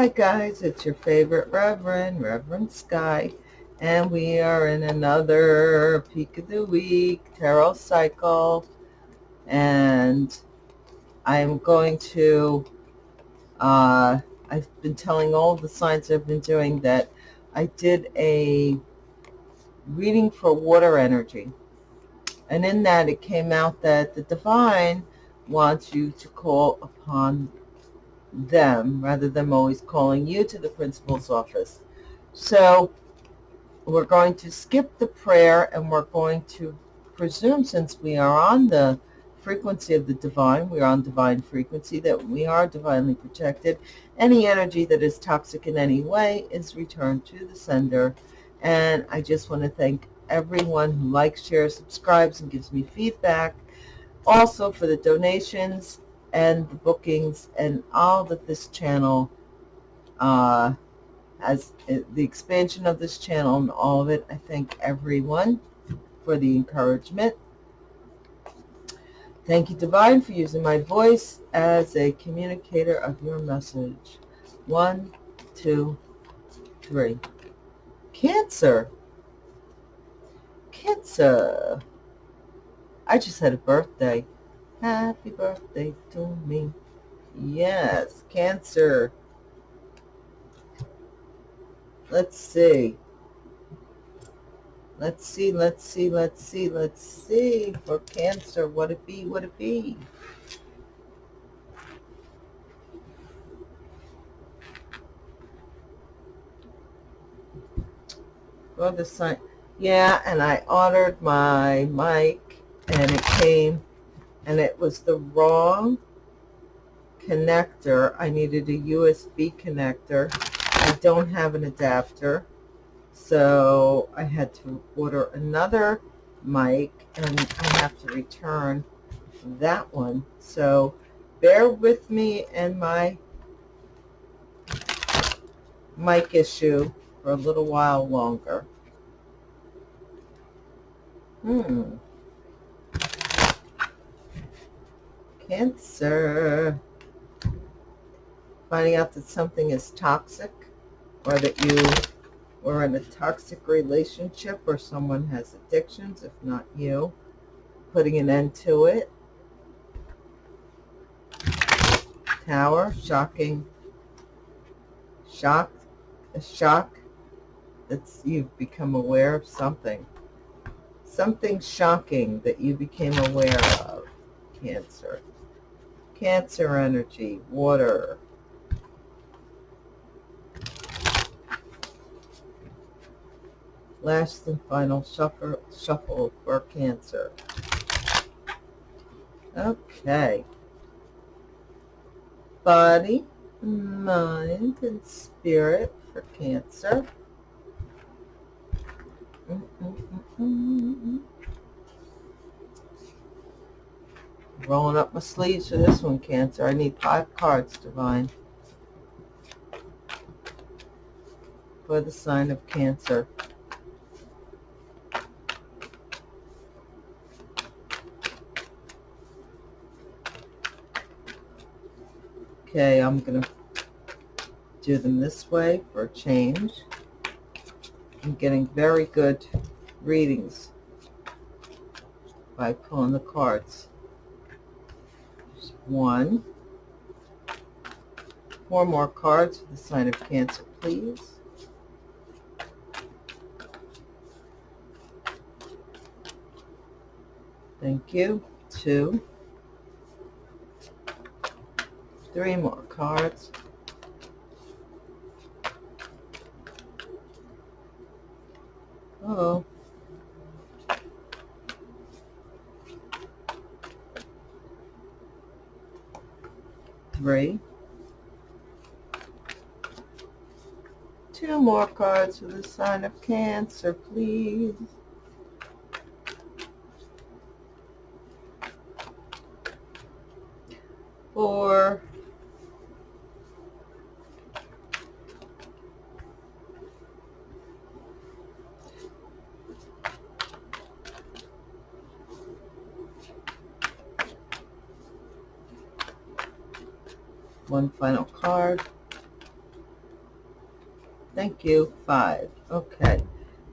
Hi guys, it's your favorite Reverend, Reverend Sky, and we are in another Peak of the Week Tarot Cycle, and I'm going to, uh, I've been telling all the signs I've been doing that I did a reading for water energy, and in that it came out that the divine wants you to call upon them rather than always calling you to the principal's office. So we're going to skip the prayer and we're going to presume since we are on the frequency of the divine, we are on divine frequency, that we are divinely protected. Any energy that is toxic in any way is returned to the sender. And I just want to thank everyone who likes, shares, subscribes, and gives me feedback. Also for the donations and the bookings and all that this channel uh, has, uh, the expansion of this channel and all of it. I thank everyone for the encouragement. Thank you, Divine, for using my voice as a communicator of your message. One, two, three. Cancer. Cancer. I just had a birthday. Happy birthday to me. Yes, Cancer. Let's see. Let's see, let's see, let's see, let's see. For Cancer, what it be, what it be? For the sign. Yeah, and I ordered my mic and it came and it was the wrong connector. I needed a USB connector. I don't have an adapter, so I had to order another mic, and I have to return that one. So bear with me and my mic issue for a little while longer. Hmm. Cancer. Finding out that something is toxic or that you were in a toxic relationship or someone has addictions, if not you. Putting an end to it. Tower, shocking. Shock, a shock that you've become aware of something. Something shocking that you became aware of. Cancer. Cancer energy, water. Last and final shuffle, shuffle for Cancer. Okay. Body, mind, and spirit for Cancer. Mm -mm -mm Rolling up my sleeves for this one, Cancer. I need five cards, Divine. For the sign of Cancer. Okay, I'm going to do them this way for a change. I'm getting very good readings by pulling the cards one. Four more cards for the sign of Cancer, please. Thank you. Two. Three more cards. Uh oh three. Two more cards for the sign of Cancer, please. Four. one final card. Thank you. Five. Okay.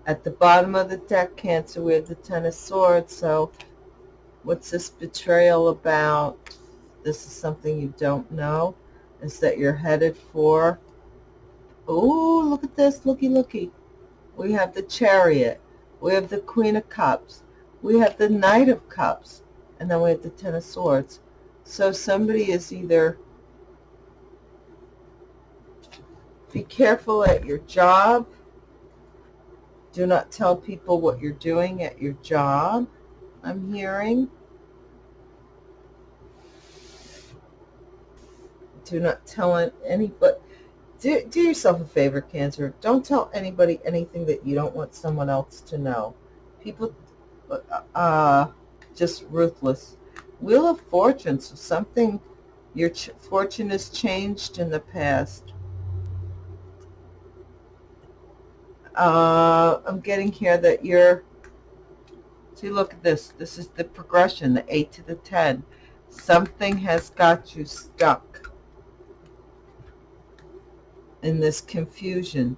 At the bottom of the deck, Cancer, we have the Ten of Swords. So what's this betrayal about? This is something you don't know. Is that you're headed for? Oh, look at this. Looky, looky. We have the Chariot. We have the Queen of Cups. We have the Knight of Cups. And then we have the Ten of Swords. So somebody is either be careful at your job. Do not tell people what you're doing at your job, I'm hearing. Do not tell anybody. Do, do yourself a favor, Cancer. Don't tell anybody anything that you don't want someone else to know. People, uh, just ruthless. Wheel of Fortune, so something, your fortune has changed in the past. Uh, I'm getting here that you're, see, look at this. This is the progression, the 8 to the 10. Something has got you stuck in this confusion.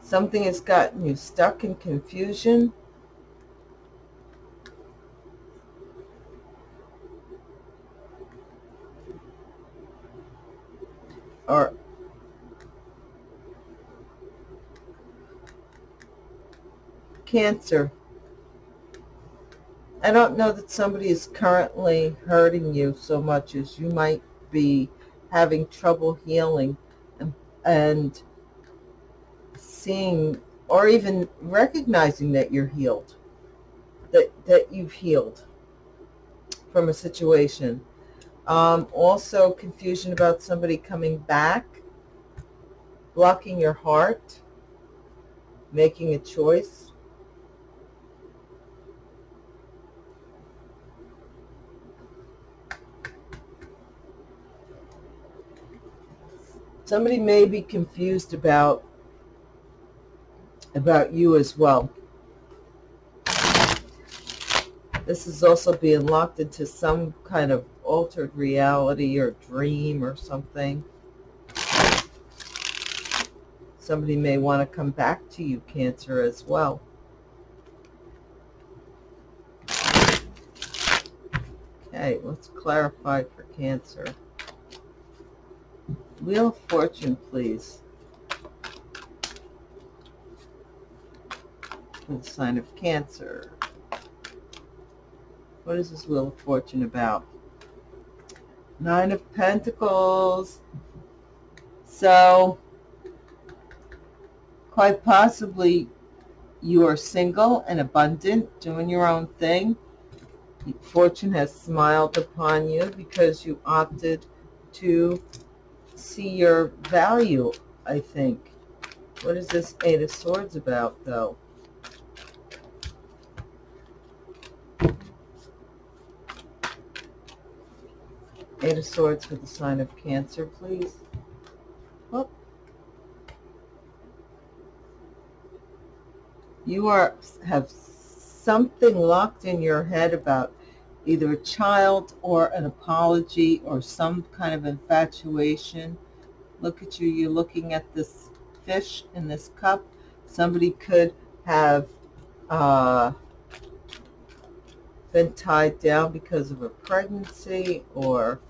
Something has gotten you stuck in confusion. Or Cancer. I don't know that somebody is currently hurting you so much as you might be having trouble healing and, and seeing or even recognizing that you're healed, that, that you've healed from a situation. Um, also confusion about somebody coming back, blocking your heart, making a choice. Somebody may be confused about about you as well. This is also being locked into some kind of altered reality or dream or something. Somebody may want to come back to you, Cancer, as well. Okay, let's clarify for Cancer. Wheel of Fortune, please. For the sign of Cancer. What is this Wheel of Fortune about? Nine of Pentacles. So, quite possibly you are single and abundant, doing your own thing. Fortune has smiled upon you because you opted to see your value, I think. What is this Eight of Swords about, though? Eight of Swords with the sign of Cancer, please. Oh. You are have something locked in your head about either a child or an apology or some kind of infatuation. Look at you, you're looking at this fish in this cup. Somebody could have uh, been tied down because of a pregnancy or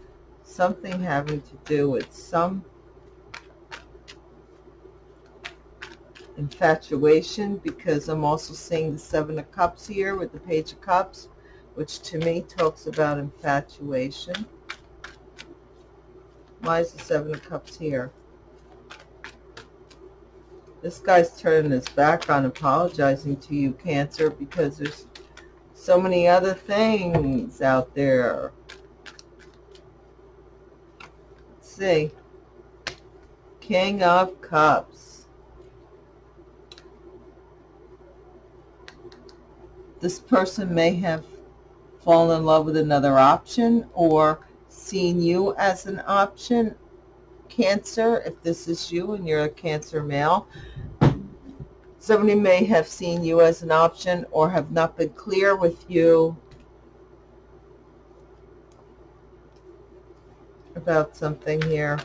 something having to do with some infatuation because I'm also seeing the Seven of Cups here with the Page of Cups which to me talks about infatuation. Why is the Seven of Cups here? This guy's turning his back on apologizing to you, Cancer, because there's so many other things out there. Let's see. King of Cups. This person may have fall in love with another option or seeing you as an option. Cancer, if this is you and you're a Cancer male, somebody may have seen you as an option or have not been clear with you about something here.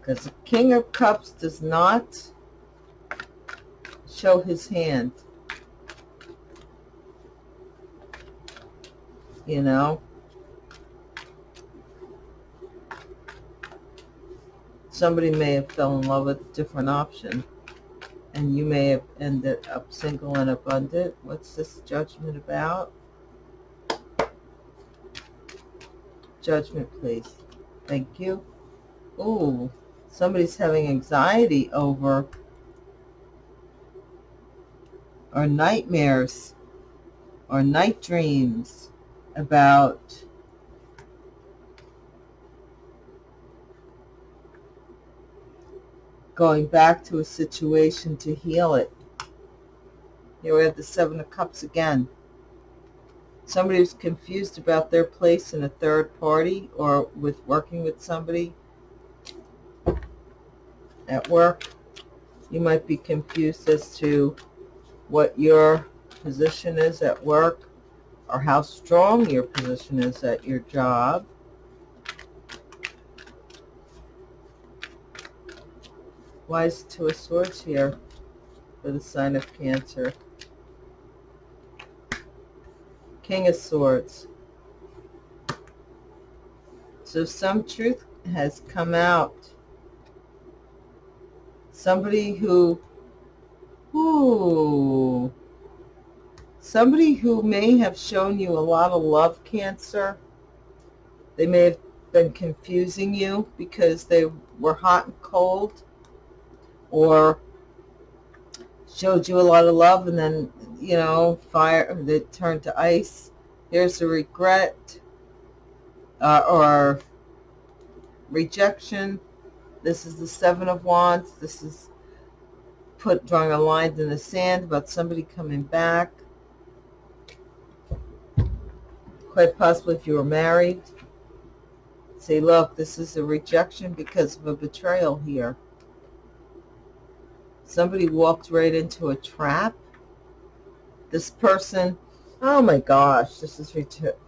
Because the King of Cups does not show his hand. You know? Somebody may have fell in love with a different option. And you may have ended up single and abundant. What's this judgment about? Judgment, please. Thank you. Ooh, somebody's having anxiety over or nightmares or night dreams about going back to a situation to heal it. Here we have the Seven of Cups again. Somebody who's confused about their place in a third party or with working with somebody at work. You might be confused as to what your position is at work or how strong your position is at your job. Why is Two of Swords here for the sign of Cancer? King of Swords. So some truth has come out. Somebody who, ooh, somebody who may have shown you a lot of love, Cancer. They may have been confusing you because they were hot and cold or showed you a lot of love and then, you know, fire that turned to ice. Here's a regret uh, or rejection. This is the Seven of Wands. This is put drawing a line in the sand about somebody coming back. Quite possibly if you were married. Say, look, this is a rejection because of a betrayal here. Somebody walked right into a trap. This person, oh my gosh, this is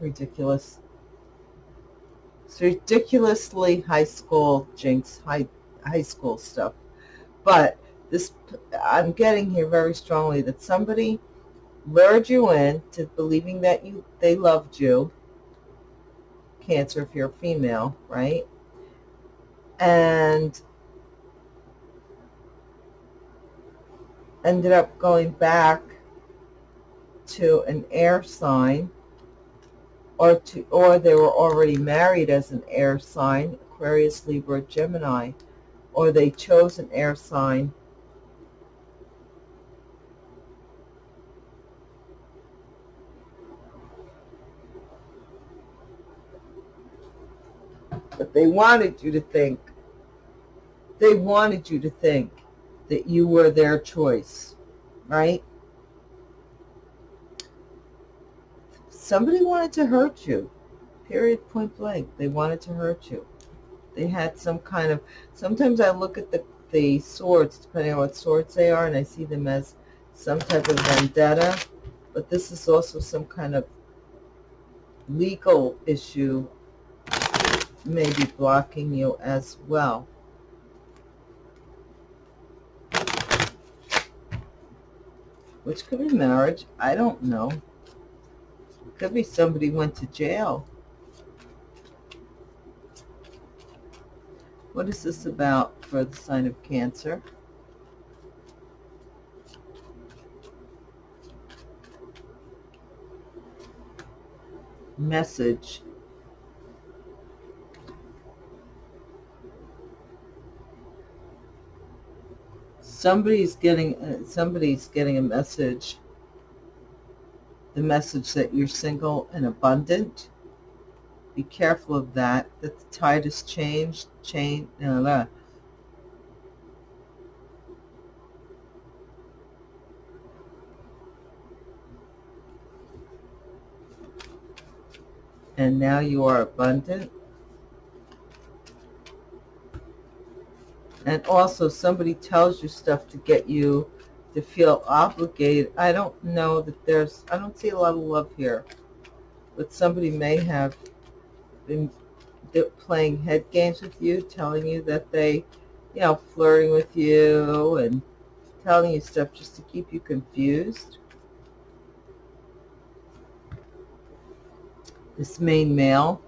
ridiculous. It's ridiculously high school jinx, high, high school stuff. But this, I'm getting here very strongly that somebody lured you in to believing that you they loved you. Cancer if you're female, right? And ended up going back to an air sign or to or they were already married as an air sign Aquarius Libra Gemini or they chose an air sign but they wanted you to think they wanted you to think that you were their choice, right? Somebody wanted to hurt you, period, point blank. They wanted to hurt you. They had some kind of, sometimes I look at the, the swords, depending on what swords they are, and I see them as some type of vendetta, but this is also some kind of legal issue maybe blocking you as well. which could be marriage. I don't know. Could be somebody went to jail. What is this about for the sign of Cancer? Message somebody's getting uh, somebody's getting a message the message that you're single and abundant be careful of that that the tide has changed change and now you are abundant and also somebody tells you stuff to get you to feel obligated. I don't know that there's, I don't see a lot of love here, but somebody may have been playing head games with you, telling you that they you know, flirting with you and telling you stuff just to keep you confused. This main male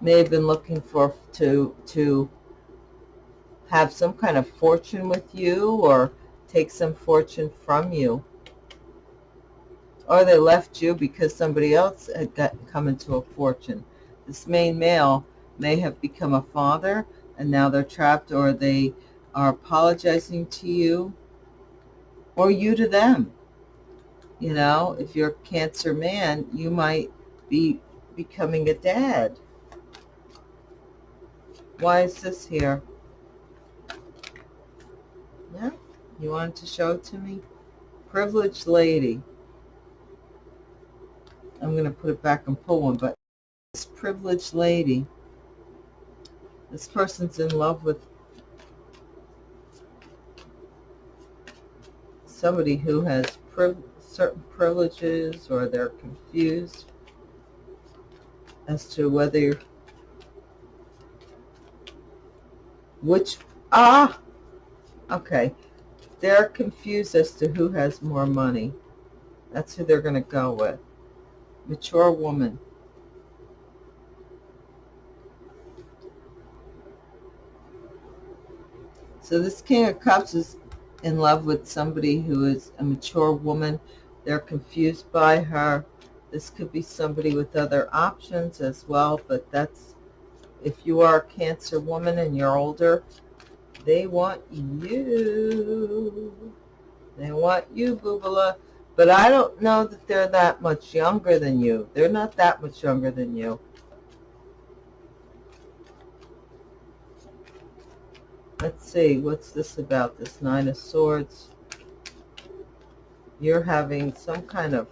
may have been looking for to to have some kind of fortune with you or take some fortune from you. Or they left you because somebody else had got, come into a fortune. This main male may have become a father and now they're trapped or they are apologizing to you or you to them. You know, if you're a cancer man, you might be becoming a dad. Why is this here? Yeah, you wanted to show it to me? Privileged lady. I'm going to put it back and pull one, but this privileged lady, this person's in love with somebody who has priv certain privileges or they're confused as to whether which ah! Okay. They're confused as to who has more money. That's who they're going to go with. Mature woman. So this king of cups is in love with somebody who is a mature woman. They're confused by her. This could be somebody with other options as well but that's if you are a Cancer woman and you're older, they want you. They want you, Boobala. But I don't know that they're that much younger than you. They're not that much younger than you. Let's see, what's this about, this Nine of Swords? You're having some kind of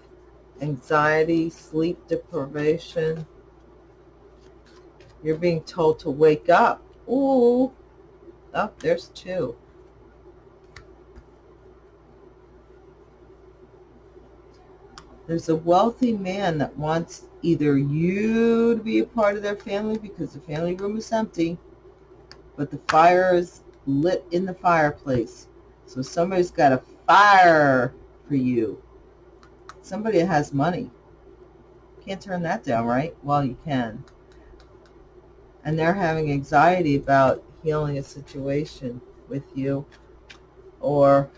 anxiety, sleep deprivation. You're being told to wake up. Ooh. Oh, there's two. There's a wealthy man that wants either you to be a part of their family because the family room is empty, but the fire is lit in the fireplace. So somebody's got a fire for you. Somebody that has money. Can't turn that down, right? Well, you can and they're having anxiety about healing a situation with you or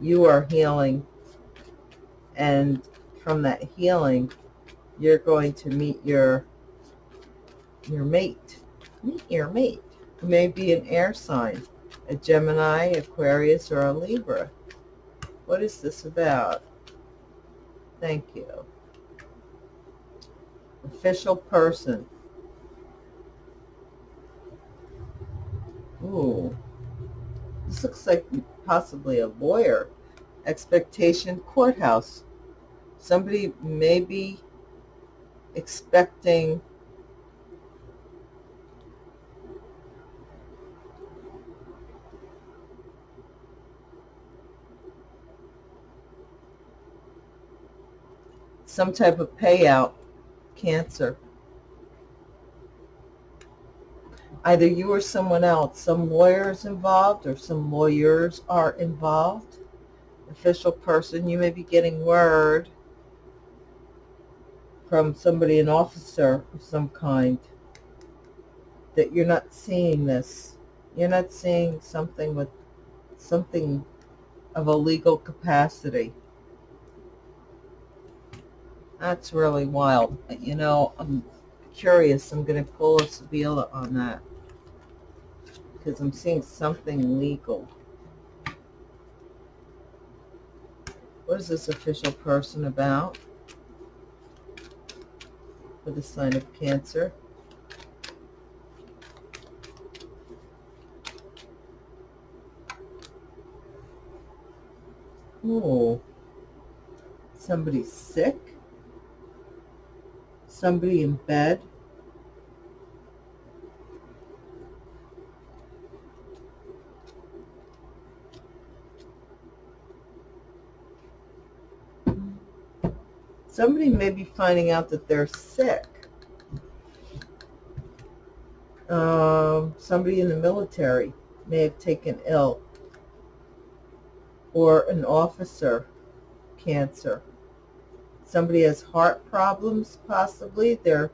you are healing and from that healing you're going to meet your your mate. Meet your mate. Who may be an air sign a Gemini Aquarius or a Libra. What is this about? Thank you. Official person Ooh. This looks like possibly a lawyer. Expectation courthouse. Somebody may be expecting some type of payout, cancer. Either you or someone else. Some lawyers involved or some lawyers are involved. Official person, you may be getting word from somebody, an officer of some kind, that you're not seeing this. You're not seeing something with something of a legal capacity. That's really wild. You know, I'm curious. I'm going to pull a Sibilla on that because I'm seeing something legal. What is this official person about? For the sign of Cancer. Oh, somebody sick. Somebody in bed. Somebody may be finding out that they're sick. Um, somebody in the military may have taken ill. Or an officer, cancer. Somebody has heart problems, possibly. They're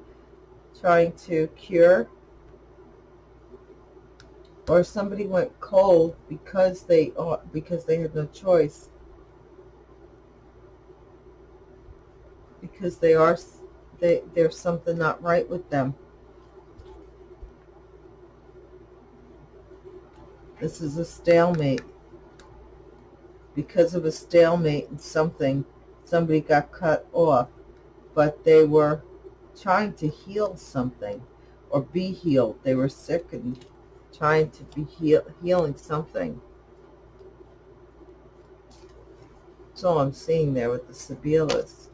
trying to cure. Or somebody went cold because they are because they had no choice. Because they are they, there's something not right with them. This is a stalemate. Because of a stalemate and something, somebody got cut off, but they were trying to heal something or be healed. They were sick and trying to be heal, healing something. That's all I'm seeing there with the Sibillas.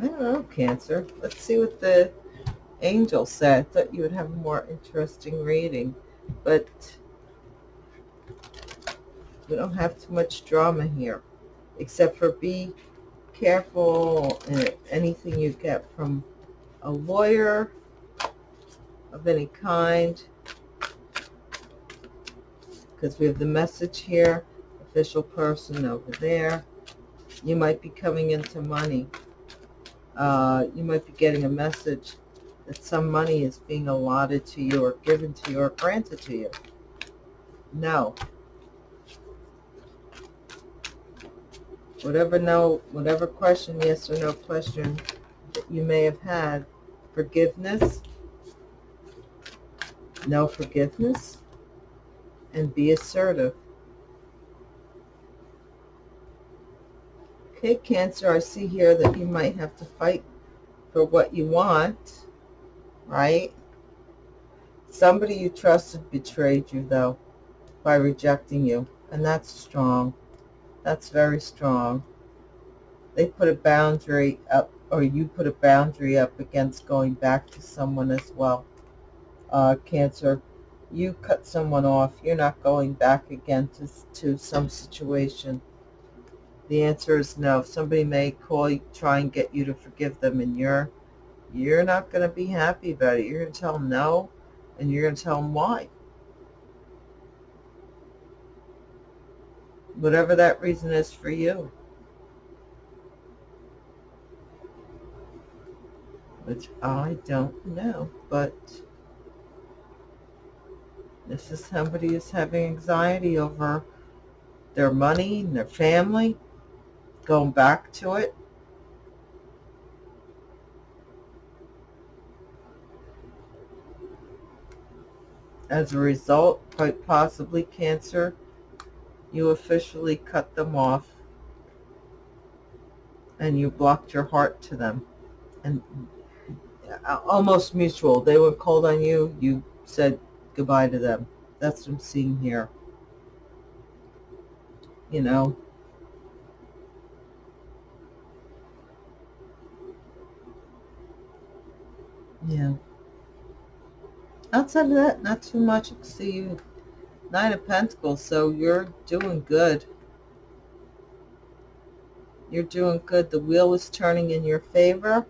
I don't know, Cancer. Let's see what the angel said. I thought you would have a more interesting reading, but we don't have too much drama here, except for be careful in anything you get from a lawyer of any kind, because we have the message here, official person over there. You might be coming into money uh, you might be getting a message that some money is being allotted to you or given to you or granted to you. No. Whatever no, whatever question, yes or no question that you may have had, forgiveness, no forgiveness, and be assertive. Okay, Cancer, I see here that you might have to fight for what you want, right? Somebody you trusted betrayed you, though, by rejecting you, and that's strong. That's very strong. They put a boundary up, or you put a boundary up against going back to someone as well. Uh, cancer, you cut someone off. You're not going back again to, to some situation the answer is no. Somebody may call you, try and get you to forgive them, and you're you're not going to be happy about it. You're going to tell them no, and you're going to tell them why. Whatever that reason is for you. Which I don't know, but this is somebody who's having anxiety over their money and their family going back to it. As a result, quite possibly cancer, you officially cut them off and you blocked your heart to them. And uh, almost mutual. They were called on you, you said goodbye to them. That's what I'm seeing here. You know, Yeah. Outside of that, not too much. I see you Nine of Pentacles, so you're doing good. You're doing good. The wheel is turning in your favor.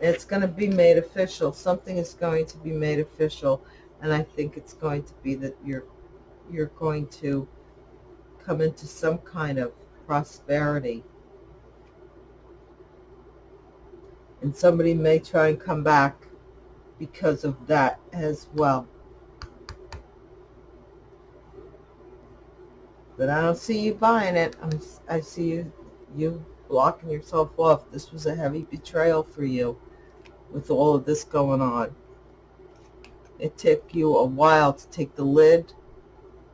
It's going to be made official. Something is going to be made official, and I think it's going to be that you're you're going to come into some kind of prosperity and somebody may try and come back because of that as well. But I don't see you buying it. I'm, I see you, you blocking yourself off. This was a heavy betrayal for you with all of this going on. It took you a while to take the lid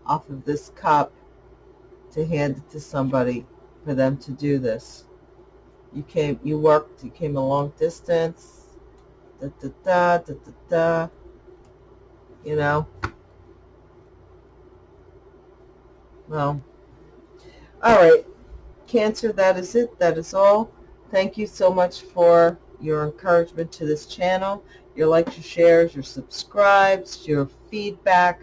off of this cup to hand it to somebody for them to do this you came, you worked, you came a long distance, da da da, da da da, you know. Well, all right, Cancer, that is it. That is all. Thank you so much for your encouragement to this channel, your likes, your shares, your subscribes, your feedback.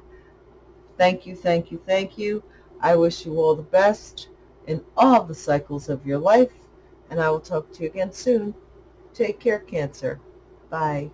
Thank you, thank you, thank you. I wish you all the best in all the cycles of your life and I will talk to you again soon. Take care, Cancer. Bye.